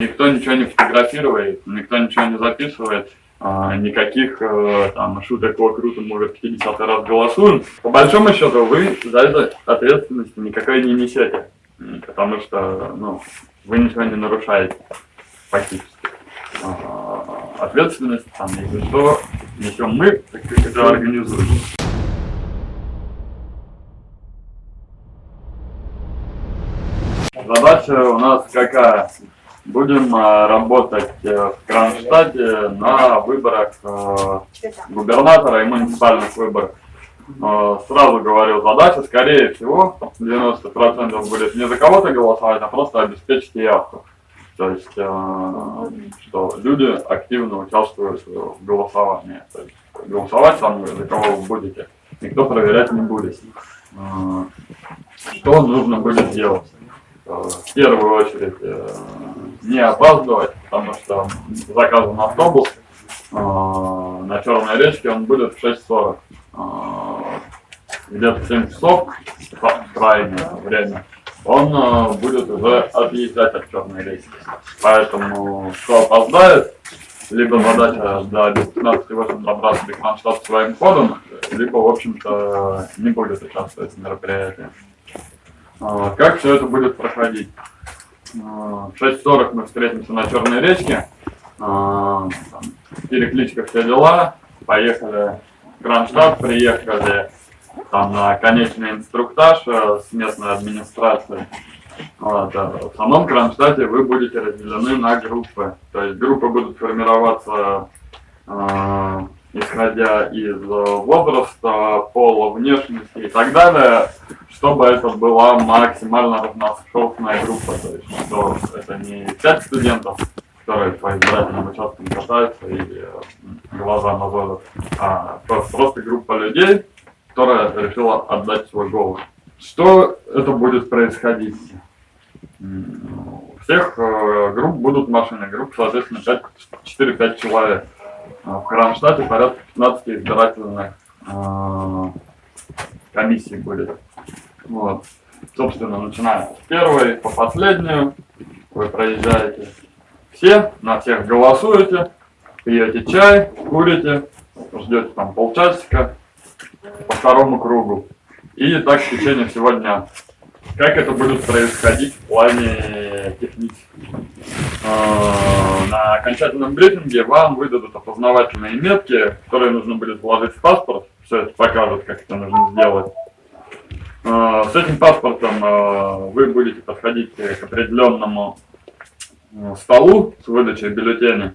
Никто ничего не фотографирует, никто ничего не записывает, а, никаких э, там шуток, о, круто, мы уже 50 раз голосуем. По большому счету вы за это ответственности никакой не несете, потому что ну, вы ничего не нарушаете фактически. А, ответственность там, если что, несем мы, как это организуем. Задача у нас какая? Будем э, работать э, в Кронштадте на выборах э, губернатора и муниципальных выборах. Сразу говорю, задача, скорее всего, 90% будет не за кого-то голосовать, а просто обеспечить явку. То есть, что люди активно участвуют в голосовании. То есть, голосовать сам за кого вы будете, никто проверять не будет. Что нужно будет делать? В первую очередь не опаздывать, потому что заказан автобус э, на Черной речке, он будет в 6.40. Э, Где-то 7 часов, крайнее время, он э, будет уже отъезжать от Черной речки. Поэтому, кто опоздает, либо задача до 15.8 добраться до Кронштадта своим ходом, либо, в общем-то, не будет участвовать в мероприятии. Э, как все это будет проходить? В 6.40 мы встретимся на Черной речке. А, перекличка все дела. Поехали в Кронштадт, приехали там на конечный инструктаж э, с местной администрацией. Вот, в самом Кронштадте вы будете разделены на группы. То есть группы будут формироваться э, исходя из возраста, пола, внешности и так далее чтобы это была максимально разношерстная группа, то есть что это не пять студентов, которые по избирательным участкам катаются и глаза мозолят, а просто, группа людей, которая решила отдать свой голос. Что это будет происходить? У всех э, групп будут машины, групп, соответственно, 4-5 человек. В Кронштадте порядка 15 избирательных э, комиссий будет. Вот. Собственно, начиная с первой по последнюю, вы проезжаете все, на всех голосуете, пьете чай, курите, ждете там полчасика по второму кругу. И так в течение всего дня. Как это будет происходить в плане технически? А, на окончательном брифинге вам выдадут опознавательные метки, которые нужно будет вложить в паспорт. Все это покажут, как это нужно сделать. А, с этим паспортом а, вы будете подходить к определенному а, столу с выдачей бюллетеня,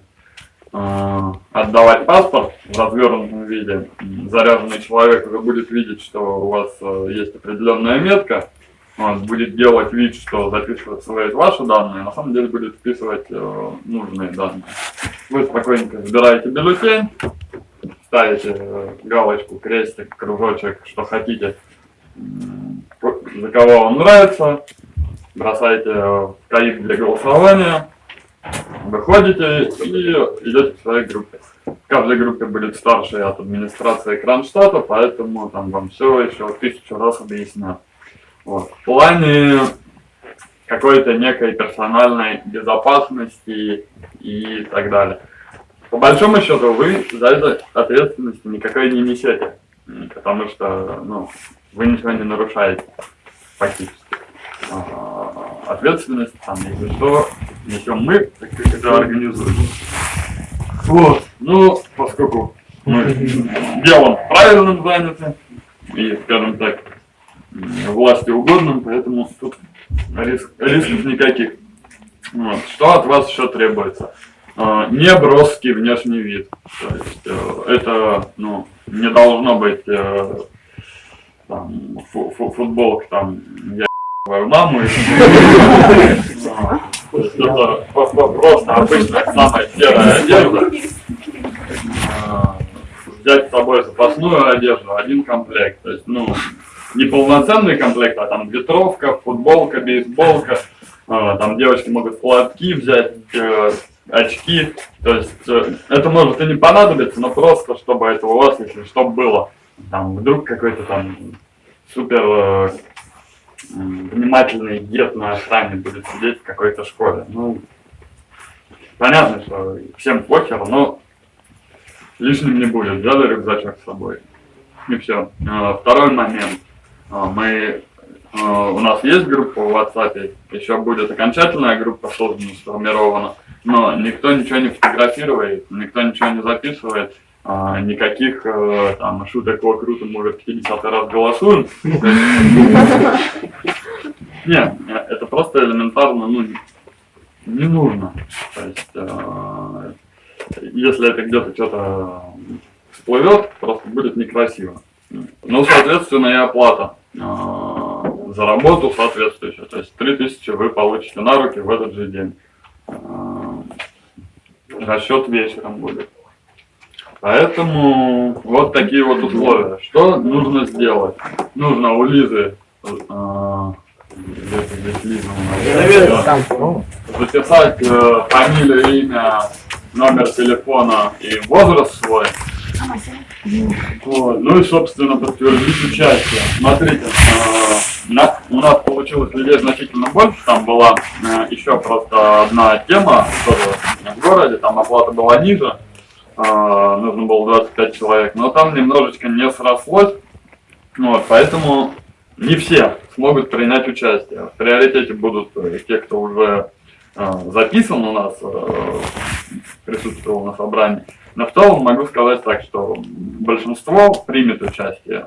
отдавать паспорт в развернутом виде. Заряженный человек уже будет видеть, что у вас есть определенная метка, он будет делать вид, что записывает свои ваши данные, на самом деле будет вписывать нужные данные. Вы спокойненько выбираете бюллетень, ставите галочку, крестик, кружочек, что хотите, за кого вам нравится, бросайте в каик для голосования, выходите и идете в своей группе. В каждой группе будет старший от администрации Кронштадта, поэтому там вам все еще тысячу раз объяснят. Вот. В плане какой-то некой персональной безопасности и так далее. По большому счету вы за это ответственности никакой не несете, потому что ну, вы ничего не нарушаете фактически. А, ответственность, там, если что, несем мы, так как это организуем. Вот, ну, поскольку мы делом правильным заняты, и, скажем так, власти угодным, поэтому тут риск, рисков никаких. Вот. Что от вас еще требуется? А, не броский внешний вид. То есть э, это ну, не должно быть э, там, фу -фу футболок, там, я твою маму, это просто обычная самая серая одежда. А, взять с собой запасную одежду, один комплект, то есть, ну, не полноценный комплект, а там ветровка, футболка, бейсболка, а, там девочки могут платки взять, э, очки, то есть э, это может и не понадобиться, но просто чтобы это у вас, если что, было там вдруг какой-то там супер э, внимательный дед на охране будет сидеть в какой-то школе. Ну, понятно, что всем похер, но лишним не будет. Взяли рюкзачок с собой. И все. Второй момент. А, Мы, у нас есть группа в WhatsApp, еще будет окончательная группа создана, сформирована, но никто ничего не фотографирует, никто ничего не записывает, а, никаких э, там шуток о круто, мы уже 50 раз голосуем. Нет, это просто элементарно, ну, не нужно. То есть, э, если это где-то что-то всплывет, просто будет некрасиво. Ну, соответственно, и оплата э, за работу соответствующая. То есть 3000 вы получите на руки в этот же день. Расчет вечером будет. Поэтому вот такие вот условия. Что нужно сделать? Нужно у Лизы э, у нас. записать э, фамилию, имя, номер телефона и возраст свой. Вот. Ну и, собственно, подтвердить участие. Смотрите, э, на- у нас получилось людей значительно больше. Там была э, еще просто одна тема тоже в городе, там оплата была ниже. Э, нужно было 25 человек, но там немножечко не срослось. Вот, поэтому не все смогут принять участие. В приоритете будут э, те, кто уже э, записан у нас, э, присутствовал на собрании. Но в целом могу сказать так, что большинство примет участие.